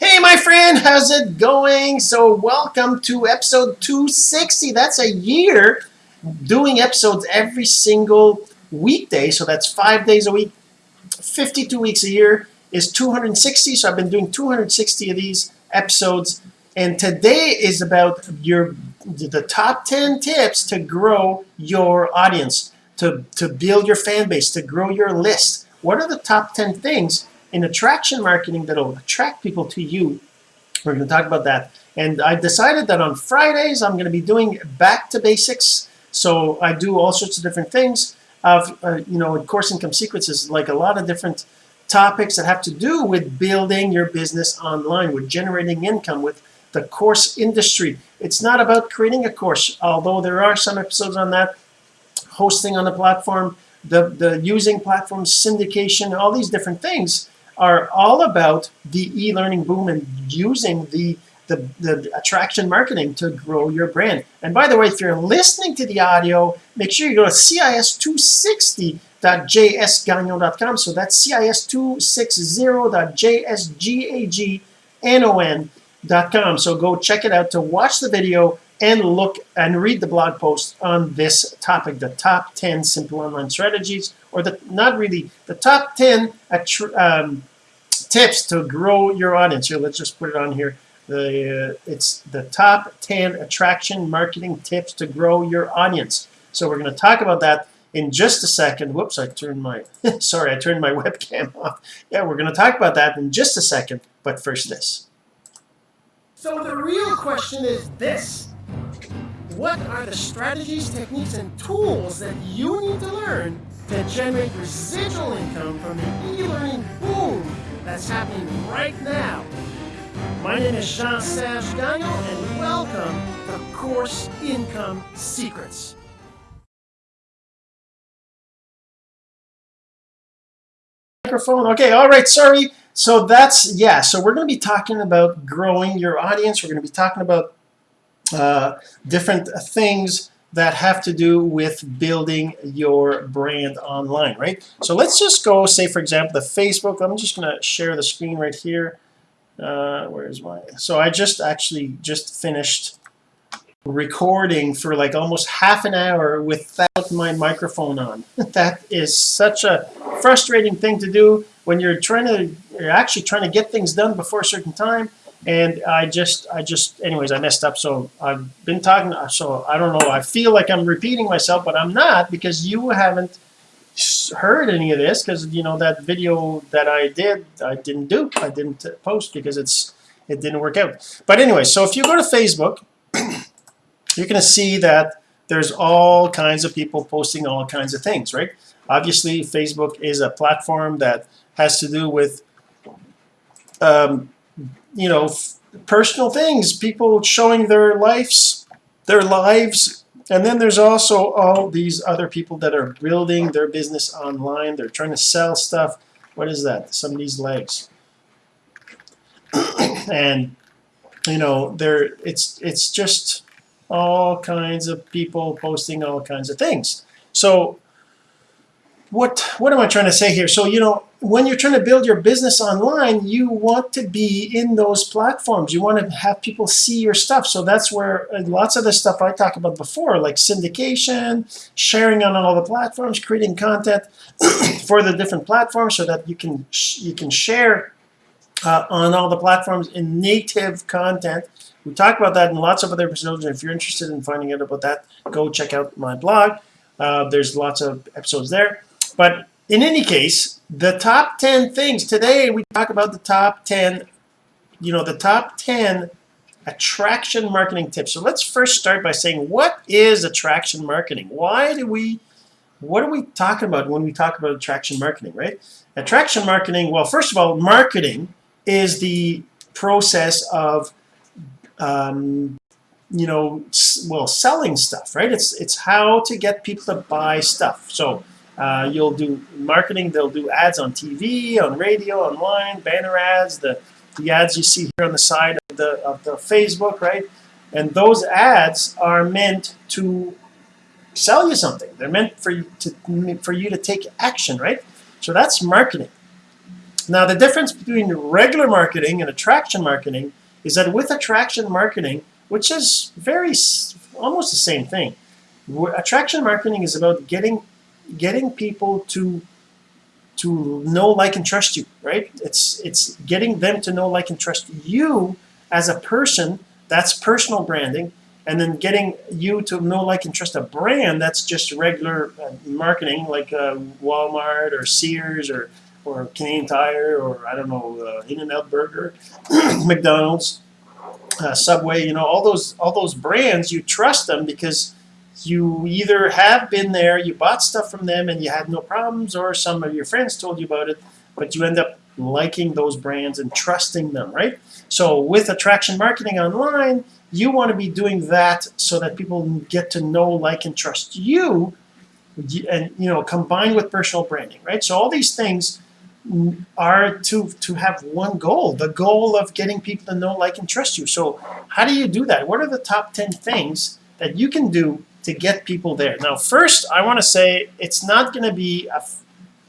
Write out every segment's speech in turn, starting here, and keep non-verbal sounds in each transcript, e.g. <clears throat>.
Hey my friend, how's it going? So welcome to episode 260. That's a year doing episodes every single weekday. So that's five days a week, 52 weeks a year is 260. So I've been doing 260 of these episodes. And today is about your the top 10 tips to grow your audience, to, to build your fan base, to grow your list. What are the top 10 things in attraction marketing that'll attract people to you? We're going to talk about that. And I've decided that on Fridays I'm going to be doing back to basics. So I do all sorts of different things of, uh, you know, course income is like a lot of different topics that have to do with building your business online, with generating income, with the course industry. It's not about creating a course, although there are some episodes on that, hosting on the platform, the, the using platforms, syndication, all these different things are all about the e-learning boom and using the, the, the attraction marketing to grow your brand. And by the way, if you're listening to the audio, make sure you go to cis260.jsgagnon.com. So that's cis260.jsgagnon.com. So go check it out to watch the video and look and read the blog post on this topic, the top 10 simple online strategies, or the not really the top 10 um, tips to grow your audience. Here, let's just put it on here. The uh, it's the top 10 attraction marketing tips to grow your audience. So we're going to talk about that in just a second. Whoops, I turned my <laughs> sorry, I turned my <laughs> webcam off. Yeah, we're going to talk about that in just a second. But first, this. So the real question is this what are the strategies, techniques, and tools that you need to learn to generate residual income from the e-learning boom that's happening right now? My name is Jean-Serge Gagnon, and welcome to Course Income Secrets. Microphone. Okay, all right, sorry. So that's, yeah, so we're going to be talking about growing your audience. We're going to be talking about uh, different things that have to do with building your brand online right? So let's just go say for example the Facebook. I'm just gonna share the screen right here. Uh, where's my so I just actually just finished recording for like almost half an hour without my microphone on. <laughs> That is such a frustrating thing to do when you're trying to you're actually trying to get things done before a certain time and I just I just anyways I messed up. So I've been talking so I don't know. I feel like I'm repeating myself but I'm not because you haven't heard any of this because you know that video that I did I didn't do I didn't post because it's it didn't work out. But anyway so if you go to Facebook <clears throat> you're gonna see that there's all kinds of people posting all kinds of things right? Obviously Facebook is a platform that has to do with um, you know personal things people showing their lives their lives. And then there's also all these other people that are building their business online. They're trying to sell stuff. What is that? Somebody's legs. <coughs> And you know there it's it's just all kinds of people posting all kinds of things. So what what am I trying to say here? So you know when you're trying to build your business online you want to be in those platforms. You want to have people see your stuff. So that's where uh, lots of the stuff I talked about before like syndication sharing on all the platforms creating content <clears throat> for the different platforms so that you can you can share uh, on all the platforms in native content. We talk about that in lots of other episodes. If you're interested in finding out about that go check out my blog. Uh, there's lots of episodes there but in any case the top 10 things today we talk about the top 10 you know the top 10 attraction marketing tips. So let's first start by saying what is attraction marketing? Why do we what are we talking about when we talk about attraction marketing right? Attraction marketing well first of all marketing is the process of um, you know well selling stuff right? It's it's how to get people to buy stuff. So uh, you'll do marketing. They'll do ads on TV on radio online banner ads the the ads you see here on the side of the of the Facebook right? And those ads are meant to sell you something. They're meant for you to for you to take action right? So that's marketing. Now the difference between regular marketing and attraction marketing is that with attraction marketing which is very almost the same thing attraction marketing is about getting getting people to to know like and trust you right? It's it's getting them to know like and trust you as a person that's personal branding and then getting you to know like and trust a brand that's just regular uh, marketing like uh, Walmart or Sears or or Canadian Tire or I don't know uh, In-N-Out Burger <clears throat> McDonald's uh, Subway you know all those all those brands you trust them because you either have been there you bought stuff from them and you had no problems or some of your friends told you about it but you end up liking those brands and trusting them right? So with attraction marketing online you want to be doing that so that people get to know like and trust you and you know combined with personal branding right? So all these things are to to have one goal the goal of getting people to know like and trust you. So how do you do that? What are the top 10 things that you can do to get people there. Now first I want to say it's not going to be a,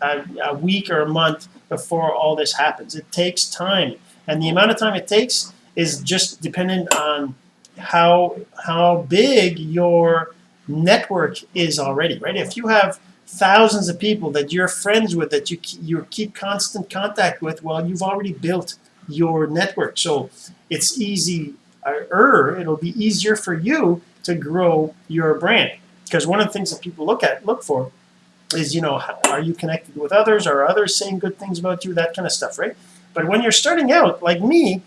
a, a week or a month before all this happens. It takes time. And the amount of time it takes is just dependent on how how big your network is already right? If you have thousands of people that you're friends with that you you keep constant contact with well you've already built your network. So it's easy er it'll be easier for you to grow your brand. Because one of the things that people look at look for is you know are you connected with others? Are others saying good things about you? That kind of stuff right? But when you're starting out like me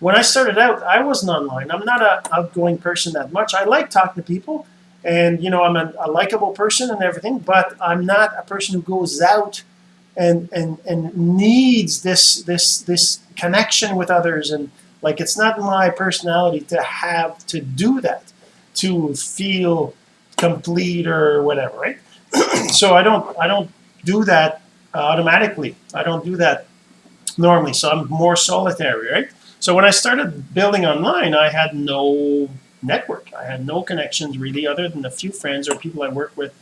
when I started out I wasn't online. I'm not a outgoing person that much. I like talking to people and you know I'm a, a likable person and everything but I'm not a person who goes out and and and needs this this this connection with others. And like it's not my personality to have to do that to feel complete or whatever right? <clears throat> So I don't I don't do that automatically. I don't do that normally. So I'm more solitary right? So when I started building online I had no network. I had no connections really other than a few friends or people I work with.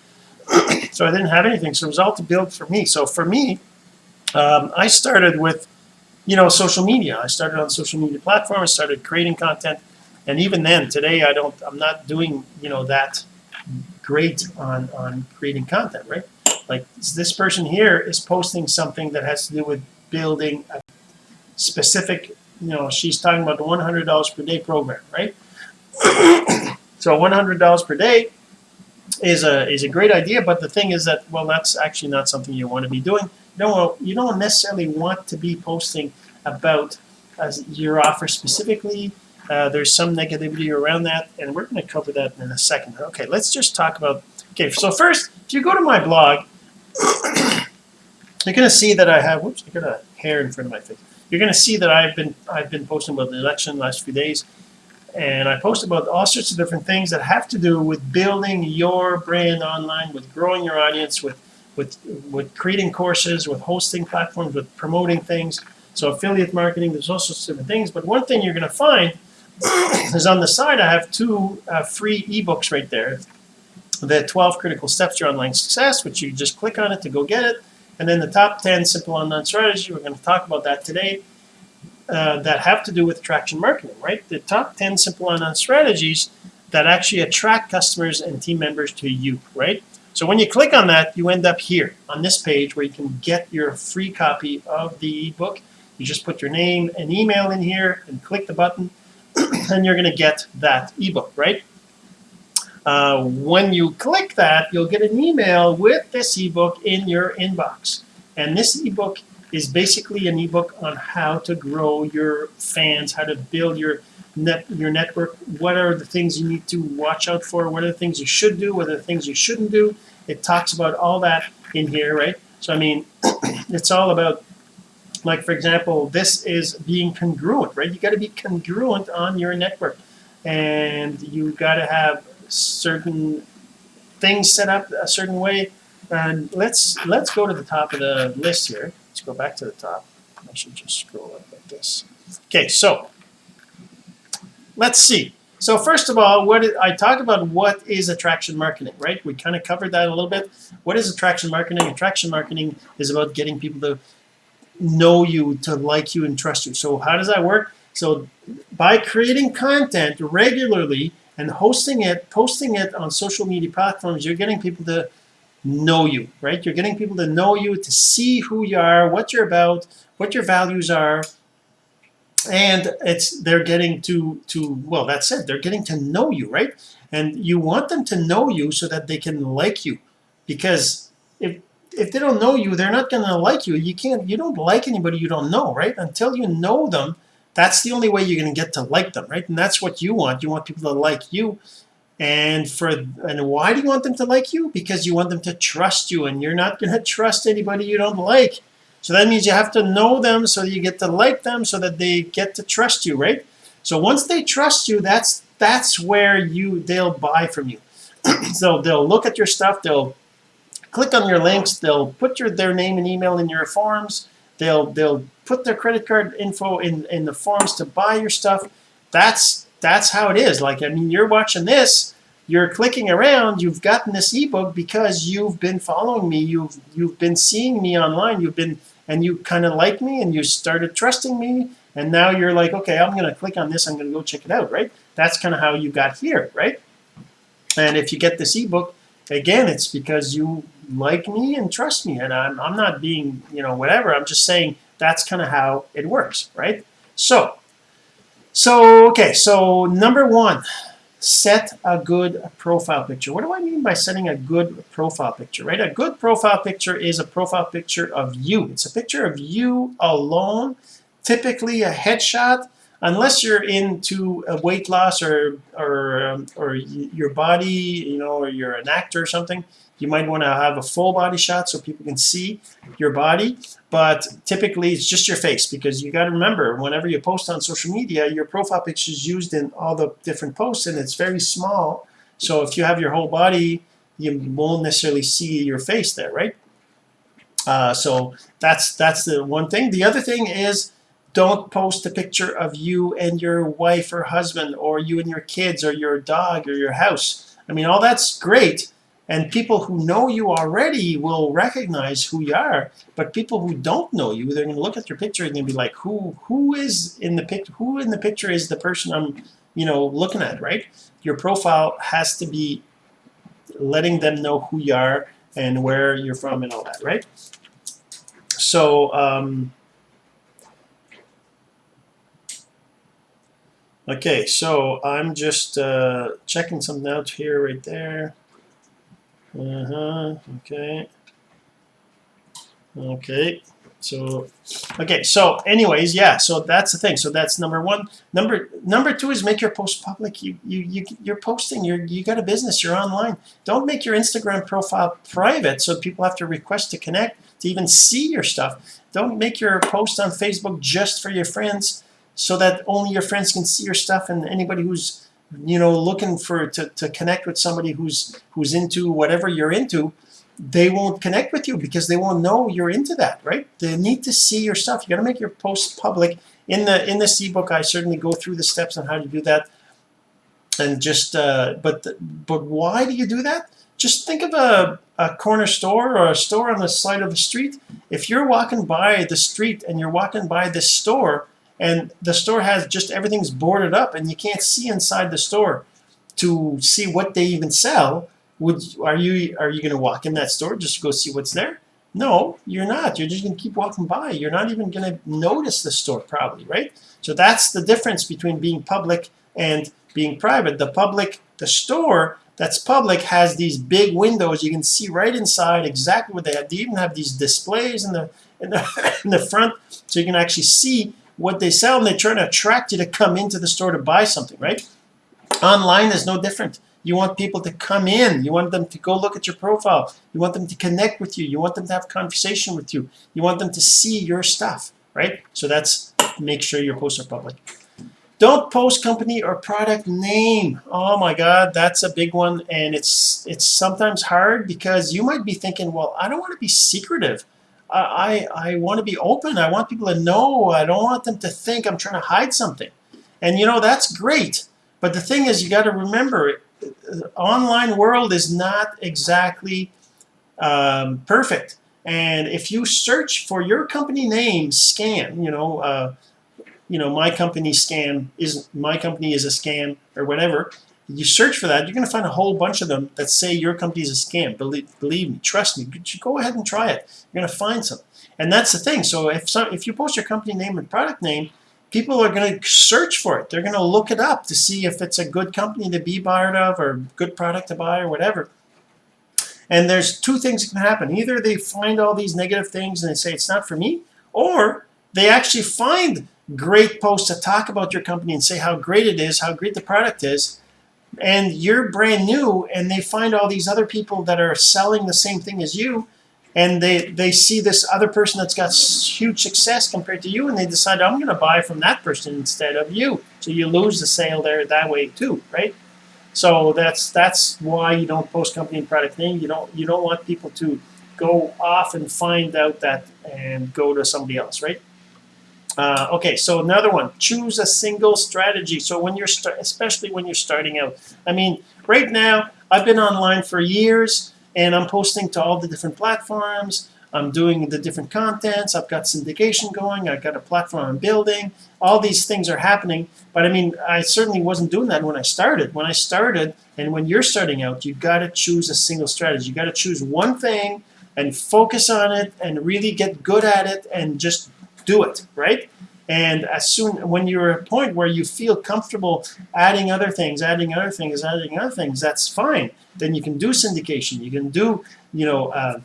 <clears throat> So I didn't have anything. So it was all to build for me. So for me um, I started with you know social media. I started on social media platforms started creating content and even then today I don't I'm not doing you know that great on on creating content right? Like this person here is posting something that has to do with building a specific you know she's talking about the $100 per day program right? <coughs> So $100 per day is a is a great idea but the thing is that well that's actually not something you want to be doing. You don't you don't necessarily want to be posting about as your offer specifically uh, there's some negativity around that and we're going to cover that in a second. Okay let's just talk about okay so first if you go to my blog you're going to see that I have whoops I got a hair in front of my face. You're going to see that I've been I've been posting about the election the last few days and I post about all sorts of different things that have to do with building your brand online with growing your audience with with with creating courses with hosting platforms with promoting things. So affiliate marketing there's all sorts of different things but one thing you're going to find is on the side I have two uh, free ebooks right there. The 12 critical steps to online success which you just click on it to go get it. And then the top 10 simple online strategy we're going to talk about that today uh, that have to do with attraction marketing right? The top 10 simple online strategies that actually attract customers and team members to you right? So when you click on that you end up here on this page where you can get your free copy of the ebook. You just put your name and email in here and click the button and you're gonna get that ebook right? Uh, when you click that you'll get an email with this ebook in your inbox. And this ebook is basically an ebook on how to grow your fans how to build your net your network what are the things you need to watch out for what are the things you should do what are the things you shouldn't do. It talks about all that in here right? So I mean <clears throat> it's all about like for example this is being congruent right? You got to be congruent on your network. And you got to have certain things set up a certain way. And let's let's go to the top of the list here. Let's go back to the top. I should just scroll up like this. Okay so let's see. So first of all what I talk about what is attraction marketing right? We kind of covered that a little bit. What is attraction marketing? Attraction marketing is about getting people to know you to like you and trust you. So how does that work? So by creating content regularly and hosting it posting it on social media platforms you're getting people to know you right? You're getting people to know you to see who you are what you're about what your values are. And it's they're getting to to well that's it they're getting to know you right? And you want them to know you so that they can like you. Because if if they don't know you they're not going to like you. You can't you don't like anybody you don't know right? Until you know them that's the only way you're going to get to like them right? And that's what you want. You want people to like you. And for and why do you want them to like you? Because you want them to trust you and you're not going <laughs> to trust anybody you don't like. So that means you have to know them so you get to like them so that they get to trust you right? So once they trust you that's that's where you they'll buy from you. <clears throat> So they'll look at your stuff they'll click on your links they'll put your their name and email in your forms. They'll they'll put their credit card info in in the forms to buy your stuff. That's that's how it is. Like I mean you're watching this you're clicking around you've gotten this ebook because you've been following me you've you've been seeing me online you've been and you kind of like me and you started trusting me and now you're like okay I'm gonna click on this I'm gonna go check it out right? That's kind of how you got here right? And if you get this ebook again it's because you like me and trust me. And I'm, I'm not being you know whatever. I'm just saying that's kind of how it works right? So so okay so number one set a good profile picture. What do I mean by setting a good profile picture right? A good profile picture is a profile picture of you. It's a picture of you alone typically a headshot unless you're into a weight loss or or um, or your body you know or you're an actor or something you might want to have a full body shot so people can see your body but typically it's just your face because you got to remember whenever you post on social media your profile picture is used in all the different posts and it's very small. So if you have your whole body you won't necessarily see your face there right? Uh, so that's that's the one thing. The other thing is don't post a picture of you and your wife or husband or you and your kids or your dog or your house. I mean all that's great and people who know you already will recognize who you are but people who don't know you they're going to look at your picture and they'll be like who who is in the picture who in the picture is the person I'm you know looking at right? Your profile has to be letting them know who you are and where you're from and all that right? So um, okay so I'm just uh, checking something out here right there uh-huh okay. Okay so okay so anyways yeah so that's the thing so that's number one. Number number two is make your post public you you, you you're posting you're you got a business you're online. Don't make your Instagram profile private so people have to request to connect to even see your stuff. Don't make your post on Facebook just for your friends so that only your friends can see your stuff and anybody who's you know looking for to, to connect with somebody who's who's into whatever you're into they won't connect with you because they won't know you're into that right? They need to see your stuff. You got to make your posts public. In the in this ebook I certainly go through the steps on how to do that. And just uh, but but why do you do that? Just think of a, a corner store or a store on the side of the street. If you're walking by the street and you're walking by this store and the store has just everything's boarded up and you can't see inside the store to see what they even sell. Would are you are you going to walk in that store just to go see what's there? No you're not. You're just going to keep walking by. You're not even going to notice the store probably right? So that's the difference between being public and being private. The public the store that's public has these big windows. You can see right inside exactly what they have. They even have these displays in the in the, <laughs> in the front so you can actually see what they sell and they're trying to attract you to come into the store to buy something right? Online is no different. You want people to come in. You want them to go look at your profile. You want them to connect with you. You want them to have conversation with you. You want them to see your stuff right? So that's make sure your posts are public. Don't post company or product name. Oh my god that's a big one and it's it's sometimes hard because you might be thinking well I don't want to be secretive I I want to be open. I want people to know. I don't want them to think I'm trying to hide something. And you know that's great. But the thing is you got to remember the online world is not exactly um, perfect. And if you search for your company name scam you know uh, you know my company scam is my company is a scam or whatever you search for that you're gonna find a whole bunch of them that say your company is a scam. Believe, believe me trust me go ahead and try it. You're gonna find some. And that's the thing. So if some if you post your company name and product name people are going to search for it. They're going to look it up to see if it's a good company to be part of or good product to buy or whatever. And there's two things that can happen. Either they find all these negative things and they say it's not for me or they actually find great posts to talk about your company and say how great it is how great the product is and you're brand new and they find all these other people that are selling the same thing as you and they they see this other person that's got huge success compared to you and they decide I'm gonna buy from that person instead of you. So you lose the sale there that way too right? So that's that's why you don't post company and product name. You don't you don't want people to go off and find out that and go to somebody else right uh, okay so another one choose a single strategy. So when you're especially when you're starting out I mean right now I've been online for years and I'm posting to all the different platforms. I'm doing the different contents. I've got syndication going. I've got a platform I'm building. All these things are happening. But I mean I certainly wasn't doing that when I started. When I started and when you're starting out you got to choose a single strategy. You got to choose one thing and focus on it and really get good at it and just do it right? And as soon when you're at a point where you feel comfortable adding other things adding other things adding other things that's fine. Then you can do syndication you can do you know uh,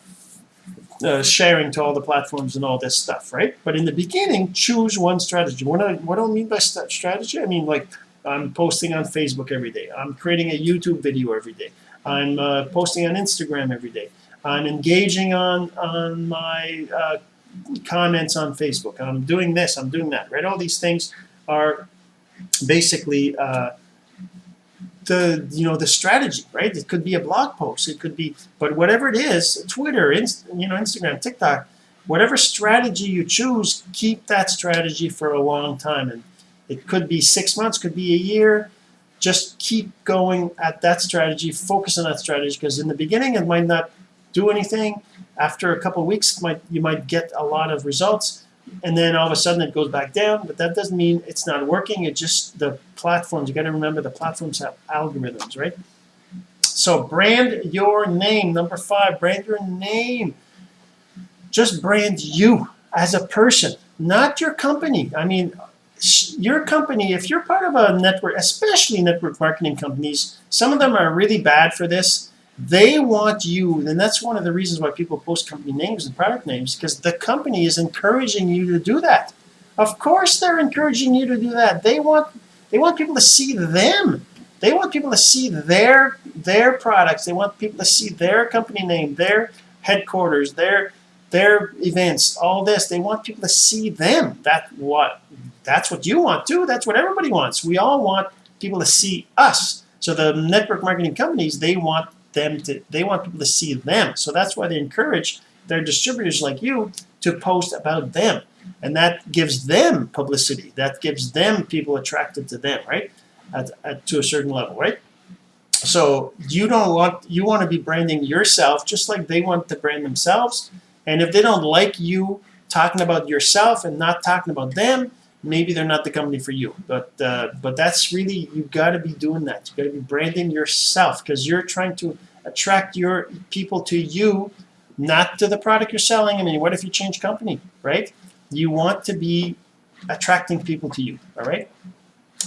uh, sharing to all the platforms and all this stuff right? But in the beginning choose one strategy. What I, what do I mean by strategy? I mean like I'm posting on Facebook every day. I'm creating a YouTube video every day. I'm uh, posting on Instagram every day. I'm engaging on on my uh, comments on Facebook I'm doing this I'm doing that right? All these things are basically uh, the you know the strategy right? It could be a blog post it could be but whatever it is Twitter Inst you know Instagram TikTok whatever strategy you choose keep that strategy for a long time. And it could be six months could be a year just keep going at that strategy focus on that strategy because in the beginning it might not do anything after a couple weeks might you might get a lot of results and then all of a sudden it goes back down but that doesn't mean it's not working it just the platforms you got to remember the platforms have algorithms right? So brand your name number five brand your name. Just brand you as a person not your company. I mean your company if you're part of a network especially network marketing companies some of them are really bad for this they want you and that's one of the reasons why people post company names and product names because the company is encouraging you to do that. Of course they're encouraging you to do that. They want they want people to see them. They want people to see their their products. They want people to see their company name their headquarters their their events all this. They want people to see them. That what that's what you want too. That's what everybody wants. We all want people to see us. So the network marketing companies they want them to they want people to see them. So that's why they encourage their distributors like you to post about them. And that gives them publicity. That gives them people attracted to them right? At, at, to a certain level right? So you don't want you want to be branding yourself just like they want to brand themselves. And if they don't like you talking about yourself and not talking about them maybe they're not the company for you but uh, but that's really you got to be doing that. You got to be branding yourself because you're trying to attract your people to you not to the product you're selling. I mean what if you change company right? You want to be attracting people to you all right?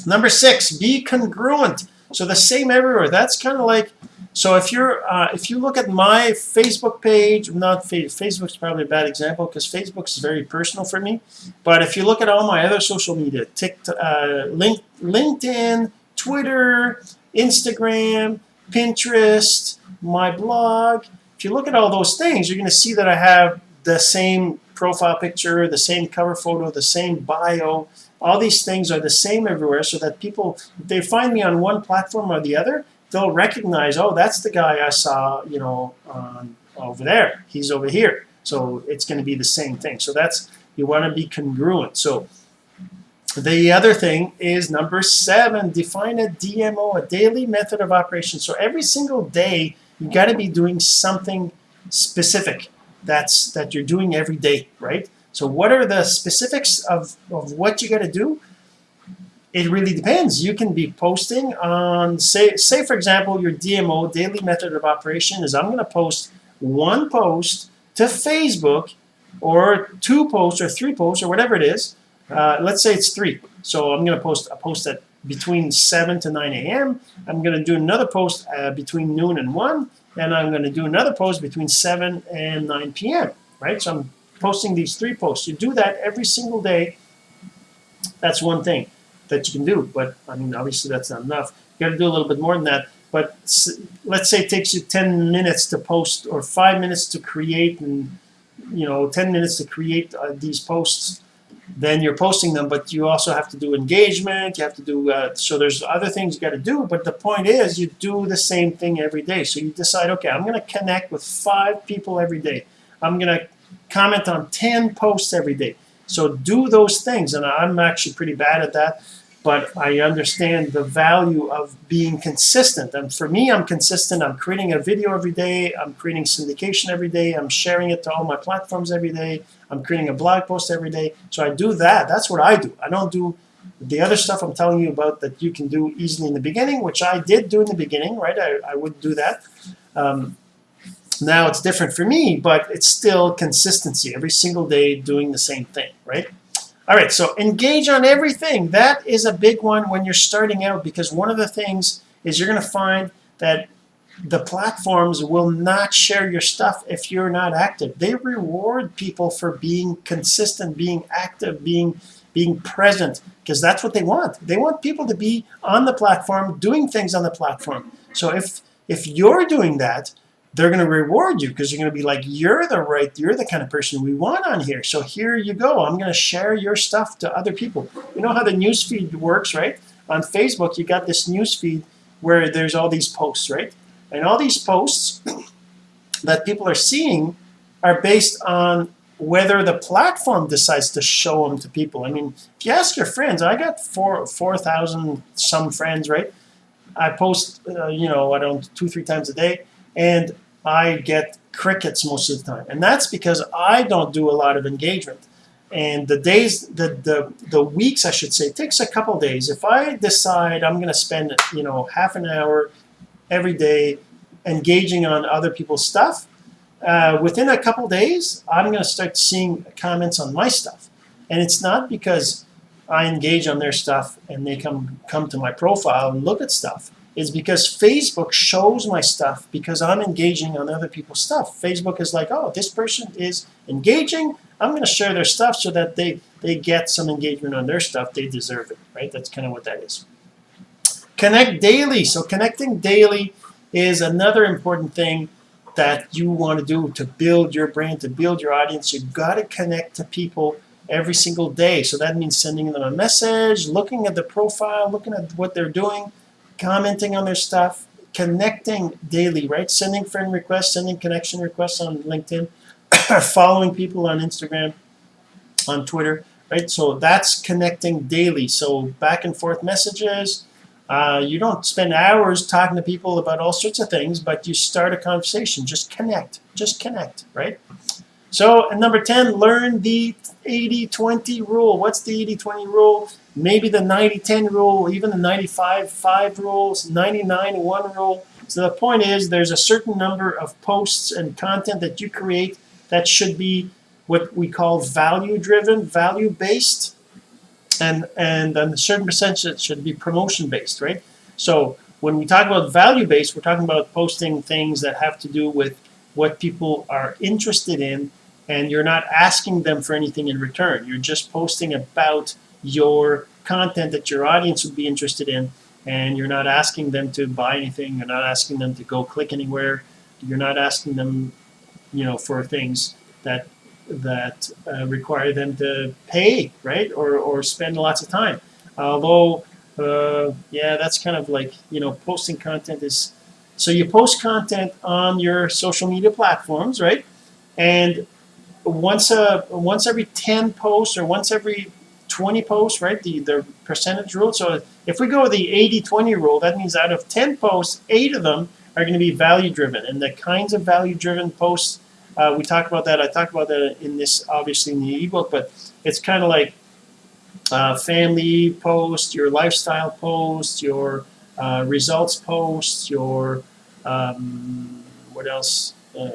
Number six be congruent so the same everywhere. That's kind of like so if you're uh, if you look at my Facebook page not Facebook's probably a bad example because Facebook is very personal for me but if you look at all my other social media TikTok uh, link, LinkedIn Twitter Instagram Pinterest my blog if you look at all those things you're going to see that I have the same profile picture the same cover photo the same bio all these things are the same everywhere so that people if they find me on one platform or the other they'll recognize oh that's the guy I saw you know um, over there. He's over here. So it's going to be the same thing. So that's you want to be congruent. So the other thing is number seven define a DMO a daily method of operation. So every single day you got to be doing something specific. That's that you're doing every day right so what are the specifics of, of what you got to do it really depends you can be posting on say say for example your DMO daily method of operation is I'm going to post one post to Facebook or two posts or three posts or whatever it is uh, let's say it's three so I'm going to post a post at between 7 to 9 a.m. I'm going to do another post uh, between noon and 1 and I'm going to do another post between 7 and 9 p.m. right so I'm posting these three posts. You do that every single day. That's one thing that you can do but I mean obviously that's not enough. You got to do a little bit more than that but let's say it takes you 10 minutes to post or five minutes to create and you know 10 minutes to create uh, these posts. Then you're posting them but you also have to do engagement you have to do uh, so there's other things you got to do but the point is you do the same thing every day. So you decide okay I'm gonna connect with five people every day. I'm gonna comment on 10 posts every day. So do those things and I'm actually pretty bad at that but I understand the value of being consistent. And for me I'm consistent. I'm creating a video every day. I'm creating syndication every day. I'm sharing it to all my platforms every day. I'm creating a blog post every day. So I do that. That's what I do. I don't do the other stuff I'm telling you about that you can do easily in the beginning which I did do in the beginning right? I, I would do that. Um, now it's different for me but it's still consistency every single day doing the same thing right? All right so engage on everything. That is a big one when you're starting out because one of the things is you're going to find that the platforms will not share your stuff if you're not active. They reward people for being consistent being active being being present because that's what they want. They want people to be on the platform doing things on the platform. So if if you're doing that they're going to reward you because you're going to be like you're the right you're the kind of person we want on here. So here you go. I'm going to share your stuff to other people. You know how the news feed works right? On Facebook you got this news feed where there's all these posts right? And all these posts <clears throat> that people are seeing are based on whether the platform decides to show them to people. I mean if you ask your friends I got four four thousand some friends right? I post uh, you know I don't two three times a day and I get crickets most of the time. And that's because I don't do a lot of engagement. And the days the the, the weeks I should say takes a couple days. If I decide I'm gonna spend you know half an hour every day engaging on other people's stuff uh, within a couple days I'm gonna start seeing comments on my stuff. And it's not because I engage on their stuff and they come come to my profile and look at stuff is because Facebook shows my stuff because I'm engaging on other people's stuff. Facebook is like oh this person is engaging. I'm going to share their stuff so that they they get some engagement on their stuff. They deserve it right? That's kind of what that is. Connect daily. So connecting daily is another important thing that you want to do to build your brand to build your audience. You've got to connect to people every single day. So that means sending them a message looking at the profile looking at what they're doing commenting on their stuff connecting daily right? Sending friend requests sending connection requests on LinkedIn <coughs> following people on Instagram on Twitter right? So that's connecting daily. So back and forth messages uh, you don't spend hours talking to people about all sorts of things but you start a conversation. Just connect just connect right? So and number 10 learn the 80-20 rule. What's the 80-20 rule maybe the 90-10 rule even the 95-5 rules 99-1 rule so the point is there's a certain number of posts and content that you create that should be what we call value driven value based and and a certain percentage should be promotion based right? So when we talk about value based we're talking about posting things that have to do with what people are interested in and you're not asking them for anything in return. You're just posting about your content that your audience would be interested in and you're not asking them to buy anything you're not asking them to go click anywhere you're not asking them you know for things that that uh, require them to pay right or, or spend lots of time. Although uh, yeah that's kind of like you know posting content is so you post content on your social media platforms right? And once a once every 10 posts or once every 20 posts right the the percentage rule so if we go the 80-20 rule that means out of 10 posts eight of them are going to be value driven and the kinds of value driven posts Uh, we talk about that. I talk about that in this, obviously in the ebook, but it's kind of like uh, family post, your lifestyle post, your uh, results post, your um, what else? Uh,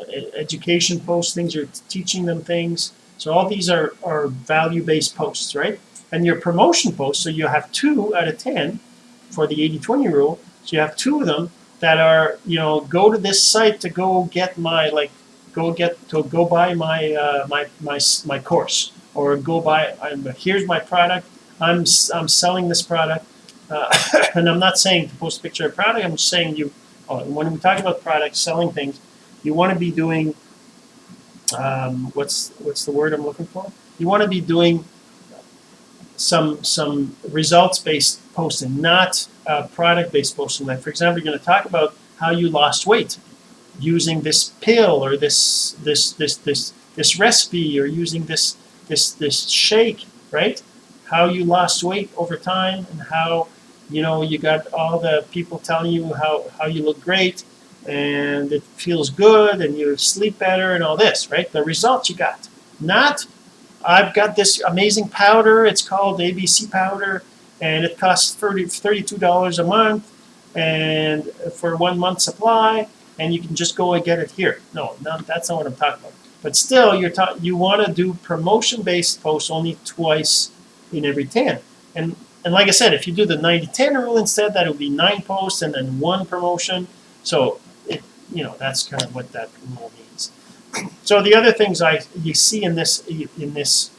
education posts, things you're teaching them things. So all these are, are value-based posts, right? And your promotion posts, so you have two out of 10 for the 80-20 rule. So you have two of them that are, you know, go to this site to go get my, like, go get, to go buy my, uh, my, my, my course. Or go buy, I'm, here's my product, I'm, I'm selling this product. Uh, <coughs> and I'm not saying to post a picture of product, I'm saying you, oh, when we talk about products, selling things, you want to be doing um, what's what's the word I'm looking for? You want to be doing some some results based posting, not uh, product based posting. Like for example, you're going to talk about how you lost weight using this pill or this this this this this recipe or using this this this shake, right? How you lost weight over time and how you know you got all the people telling you how how you look great and it feels good and you sleep better and all this, right? The results you got. Not, I've got this amazing powder, it's called ABC powder, and it costs 30, $32 a month and for one month supply, and you can just go and get it here. No, no that's not what I'm talking about. But still, you're you want to do promotion-based posts only twice in every 10. And, and like I said, if you do the 90-10 rule instead, that would be nine posts and then one promotion. So it, you know, that's kind of what that rule means. So the other things I you see in this in this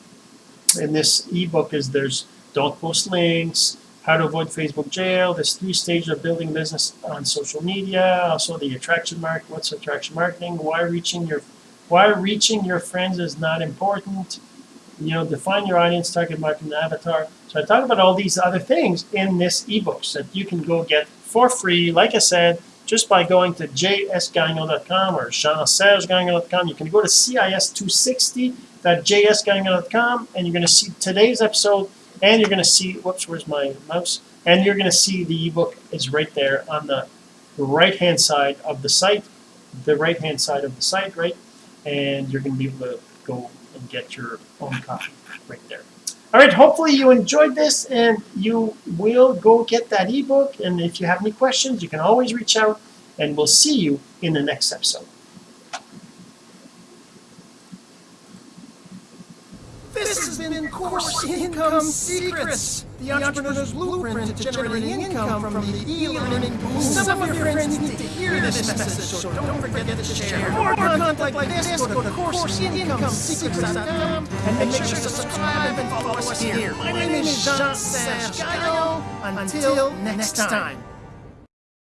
in this ebook is there's don't post links, how to avoid Facebook jail, there's three stages of building business on social media, also the attraction market, what's attraction marketing, why reaching your why reaching your friends is not important, you know, define your audience, target market, and avatar. So I talk about all these other things in this ebook that you can go get for free, like I said, just by going to jsgagnon.com or jeansergegagnon.com. You can go to cis260.jsgagnon.com and you're going to see today's episode and you're going to see, whoops, where's my mouse? And you're going to see the ebook is right there on the right hand side of the site, the right hand side of the site, right? And you're going to be able to go and get your own copy right there. All right, hopefully you enjoyed this and you will go get that ebook. And if you have any questions, you can always reach out and we'll see you in the next episode. This has been Course Income Secrets, the entrepreneur's blueprint to generating income from the e-learning boom. Some of your friends need to hear this message, so don't forget to share. More content like this, go to CourseIncomeSecrets.com and make sure to subscribe and follow us here. My name is Jean-Serge Gagnon. Until next time.